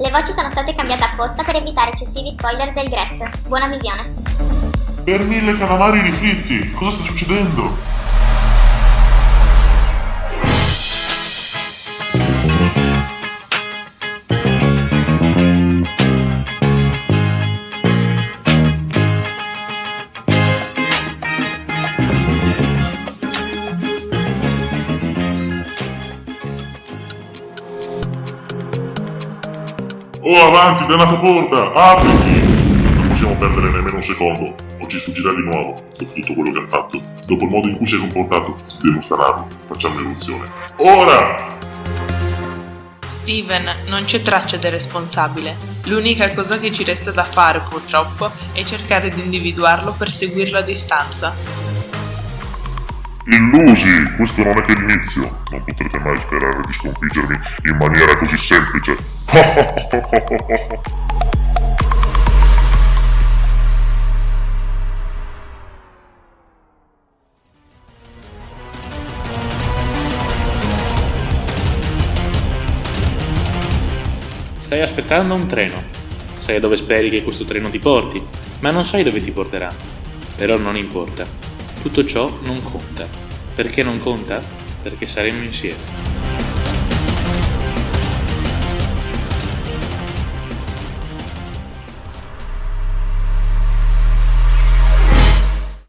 Le voci sono state cambiate apposta per evitare eccessivi spoiler del guest. Buona visione. Per mille calamari rifritti, cosa sta succedendo? Oh, avanti, dannata porta! Apriti! Non possiamo perdere nemmeno un secondo, o ci sfuggirà di nuovo, dopo tutto quello che ha fatto, dopo il modo in cui si è comportato. Devo stanarlo, facciamo l'eruzione. Ora! Steven, non c'è traccia del responsabile. L'unica cosa che ci resta da fare, purtroppo, è cercare di individuarlo per seguirlo a distanza. Illusi, questo non è che l'inizio. Non potrete mai sperare di sconfiggermi in maniera così semplice. Stai aspettando un treno. Sai dove speri che questo treno ti porti, ma non sai dove ti porterà. Però non importa. Tutto ciò non conta. Perché non conta? Perché saremo insieme.